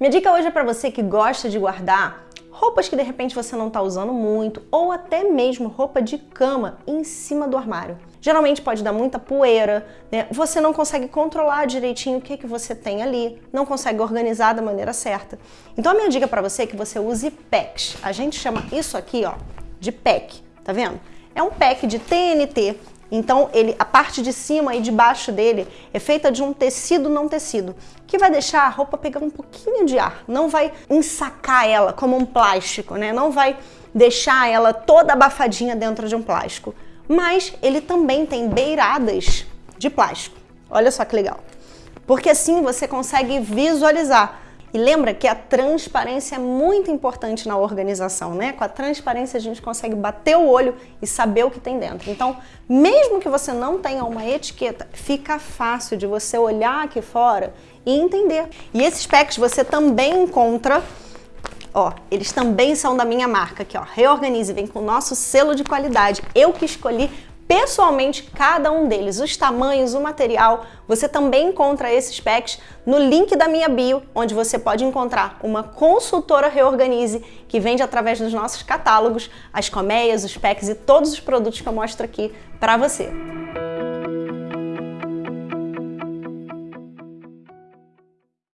Minha dica hoje é para você que gosta de guardar roupas que de repente você não está usando muito ou até mesmo roupa de cama em cima do armário. Geralmente pode dar muita poeira, né? você não consegue controlar direitinho o que, que você tem ali, não consegue organizar da maneira certa. Então a minha dica para você é que você use packs. A gente chama isso aqui ó, de pack, tá vendo? É um pack de TNT então, ele, a parte de cima e de baixo dele é feita de um tecido não tecido, que vai deixar a roupa pegar um pouquinho de ar, não vai ensacar ela como um plástico, né? Não vai deixar ela toda abafadinha dentro de um plástico. Mas ele também tem beiradas de plástico. Olha só que legal. Porque assim você consegue visualizar e lembra que a transparência é muito importante na organização, né? Com a transparência a gente consegue bater o olho e saber o que tem dentro. Então, mesmo que você não tenha uma etiqueta, fica fácil de você olhar aqui fora e entender. E esses packs você também encontra Ó, eles também são da minha marca aqui, ó. Reorganize, vem com o nosso selo de qualidade. Eu que escolhi pessoalmente cada um deles, os tamanhos, o material. Você também encontra esses packs no link da minha bio, onde você pode encontrar uma consultora Reorganize que vende através dos nossos catálogos as colmeias, os packs e todos os produtos que eu mostro aqui para você.